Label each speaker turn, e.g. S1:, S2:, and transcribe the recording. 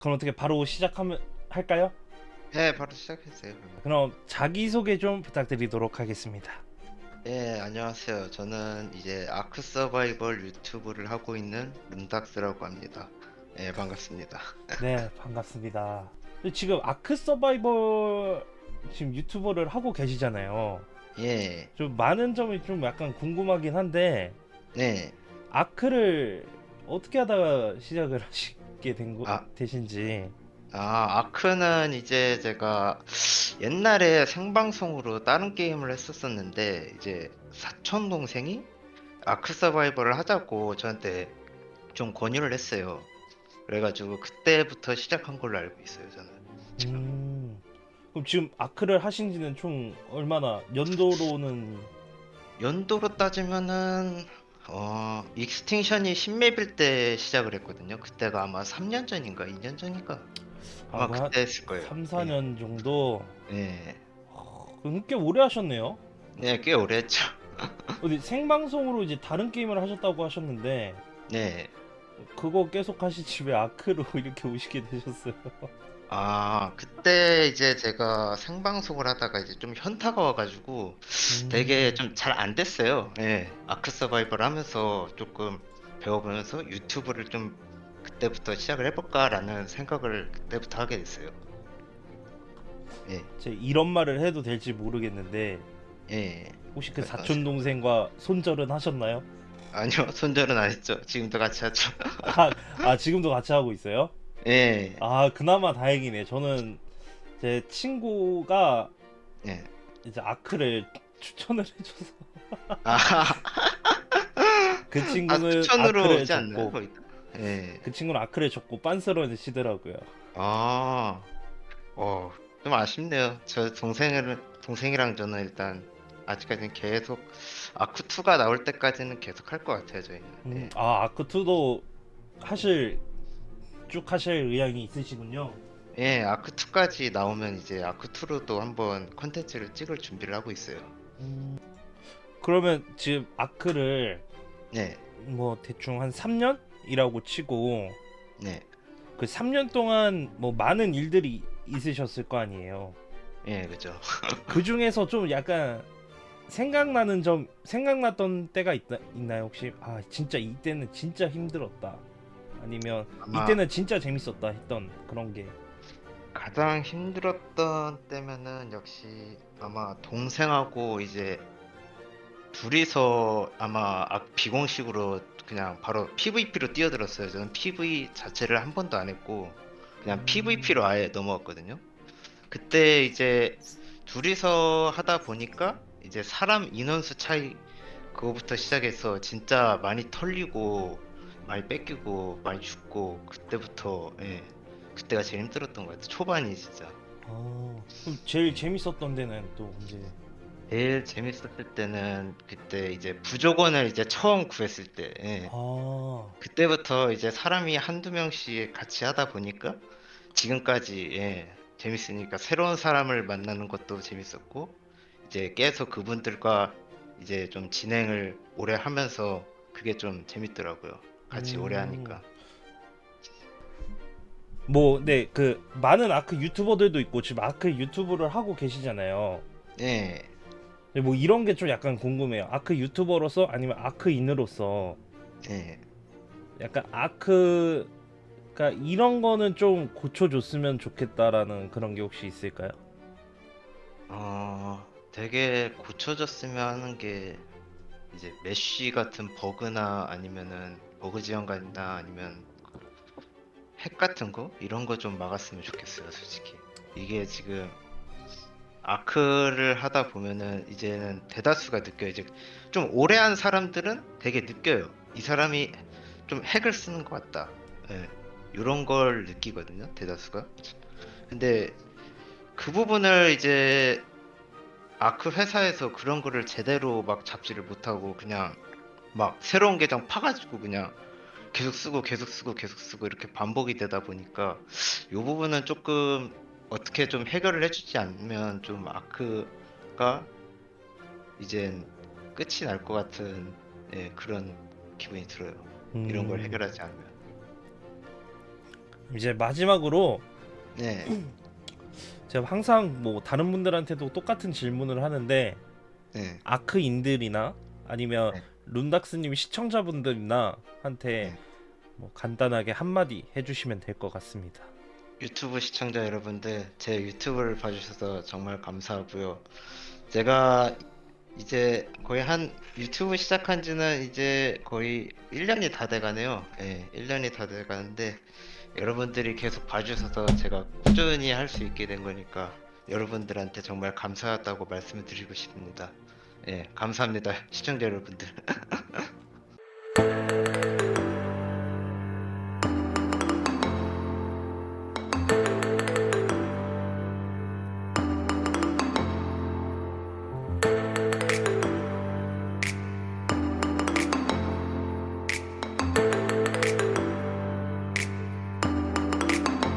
S1: 그럼 어떻게 바로 시작하면 할까요?
S2: 네, 바로 시작했어요. 그러면.
S1: 그럼 자기소개 좀 부탁드리도록 하겠습니다.
S2: 네, 안녕하세요. 저는 이제 아크 서바이벌 유튜브를 하고 있는 문닥스라고 합니다. 네, 반갑습니다.
S1: 네, 반갑습니다. 근데 지금 아크 서바이벌 지금 유튜버를 하고 계시잖아요.
S2: 예,
S1: 좀 많은 점이 좀 약간 궁금하긴 한데
S2: 네.
S1: 아크를 어떻게 하다가 시작을 하시 게 된 거,
S2: 아.
S1: 되신지.
S2: 아, 아크는 이제 제가 옛날에 생방송으로 다른 게임을 했었었는데 이제 사촌 동생이 아크 서바이벌을 하자고 저한테 좀 권유를 했어요. 그래가지고 그때부터 시작한 걸로 알고 있어요, 저는. 지금.
S1: 음, 그럼 지금 아크를 하신 지는 총 얼마나 연도로는
S2: 연도로 따지면은 어 Extinction이 신맵일 때 시작을 했거든요. 그때가 아마 3년 전인가 2년 전인가 아마
S1: 아,
S2: 그때 했을 거예요.
S1: 3, 4년 정도.
S2: 네,
S1: 그럼 꽤 오래 하셨네요.
S2: 네, 꽤 오래 했죠.
S1: 어디 생방송으로 이제 다른 게임을 하셨다고 하셨는데
S2: 네,
S1: 그거 계속 하시지 왜 아크로 이렇게 오시게 되셨어요?
S2: 아 그때 이제 제가 생방송을 하다가 이제 좀 현타가 와가지고
S1: 음.
S2: 되게 좀 잘 안 됐어요. 네, 아크 서바이벌 하면서 조금 배워보면서 유튜브를 좀 그때부터 시작을 해볼까라는 생각을 그때부터 하게 됐어요. 예,
S1: 제 이런 말을 해도 될지 모르겠는데
S2: 예.
S1: 혹시 그
S2: 말씀하세요.
S1: 사촌 동생과 손절은 하셨나요?
S2: 아니요, 손절은 안 했죠. 지금도 같이 하죠.
S1: 아, 아 지금도 같이 하고 있어요?
S2: 예,
S1: 아 그나마 다행이네. 저는 제 친구가
S2: 예.
S1: 이제 아크를 추천을 해줘서
S2: 아,
S1: 그
S2: 아,
S1: 친구는
S2: 추천으로
S1: 아크를
S2: 오지 않나요?
S1: 줬고
S2: 거의 다? 예.
S1: 그 친구는 아크를 줬고 빤스러시더라고요.
S2: 아, 어, 좀 아쉽네요. 저 동생을, 동생이랑 저는 일단 아직까지는 계속 아쿠 2가 나올 때까지는 계속 할 것 같아요, 저희는.
S1: 음,
S2: 예.
S1: 아 아크 2도 하실 쭉 하실 의향이 있으시군요.
S2: 예, 아쿠2까지 나오면 이제 아쿠2로도 한번 컨텐츠를 찍을 준비를 하고 있어요.
S1: 음, 그러면 지금 아크를
S2: 네,
S1: 뭐 대충 한 3년이라고 치고
S2: 네,
S1: 그 3년 동안 뭐 많은 일들이 있으셨을 거 아니에요.
S2: 예, 그죠.
S1: 그 중에서 좀 약간 생각나는 점 생각났던 때가 있다, 있나요 혹시? 아 진짜 이때는 진짜 힘들었다. 아니면
S2: 아마-
S1: 이때는 진짜 재밌었다 했던 그런 게.
S2: 가장 힘들었던 때면은 역시 아마 동생하고 이제 둘이서 아마 아- 비공식으로 그냥 바로 PVP로 뛰어들었어요. 저는 PV 자체를 한 번도 안 했고 그냥
S1: 음.
S2: PVP로 아예 넘어갔거든요. 그때 이제 둘이서 하다 보니까 이제 사람 인원수 차이 그거부터 시작해서 진짜 많이 털리고 많이 뺏기고 많이 죽고 그때부터 예. 그때가 제일 힘들었던 것 같아요. 초반이 진짜.
S1: 아, 그럼 제일 재밌었던 데는 또 언제?
S2: 제일 재밌었을 때는 그때 이제 부족원을 이제 처음 구했을 때. 예.
S1: 아,
S2: 그때부터 이제 사람이 한두 명씩 같이 하다 보니까 지금까지 예, 재밌으니까 새로운 사람을 만나는 것도 재밌었고 이제 계속 그분들과 이제 좀 진행을 오래 하면서 그게 좀 재밌더라고요. 같이 오래
S1: 음.
S2: 하니까.
S1: 뭐, 네, 그 많은 아크 유튜버들도 있고 지금 아크 유튜브를 하고 계시잖아요.
S2: 예.
S1: 근데 뭐 이런 게 좀 약간 궁금해요. 아크 유튜버로서 아니면 아크인으로서
S2: 예.
S1: 약간 아크가 이런 거는 좀 고쳐줬으면 좋겠다라는 그런 게 혹시 있을까요?
S2: 어, 되게 고쳐졌으면 하는 게 이제 mesh 같은 버그나 아니면은 버그 지원이나 아니면 핵 같은 거 이런 거 좀 막았으면 좋겠어요, 솔직히. 이게 지금 아크를 하다 보면은 이제는 대다수가 느껴요. 이제 좀 오래 한 사람들은 되게 느껴요. 이 사람이 좀 핵을 쓰는 것 같다. 예. 이런 걸 느끼거든요, 대다수가. 근데 그 부분을 이제 아크 회사에서 그런 거를 제대로 막 잡지를 못하고 그냥 막 새로운 계정 파가지고 그냥 계속 쓰고 계속 쓰고 계속 쓰고 이렇게 반복이 되다 보니까 이 부분은 조금 어떻게 좀 해결을 해주지 않으면 좀 아크가 이젠 끝이 날 것 같은 예, 그런 기분이 들어요. 이런 걸
S1: 음.
S2: 해결하지 않으면.
S1: 이제 마지막으로
S2: 네.
S1: 제가 항상 뭐 다른 분들한테도 똑같은 질문을 하는데
S2: 네.
S1: 아크인들이나 아니면
S2: 네.
S1: 룬닥스님 시청자분들이나 한테
S2: 네.
S1: 뭐 간단하게 한마디 해주시면 될 것 같습니다.
S2: 유튜브 시청자 여러분들, 제 유튜브를 봐주셔서 정말 감사하고요. 제가 이제 거의 한 유튜브 시작한 지는 이제 거의 1년이 다 돼가네요. 예, 1년이 다 돼가는데 여러분들이 계속 봐주셔서 제가 꾸준히 할 수 있게 된 거니까 여러분들한테 정말 감사하다고 말씀을 드리고 싶습니다. 예, 감사합니다. 시청자 여러분들.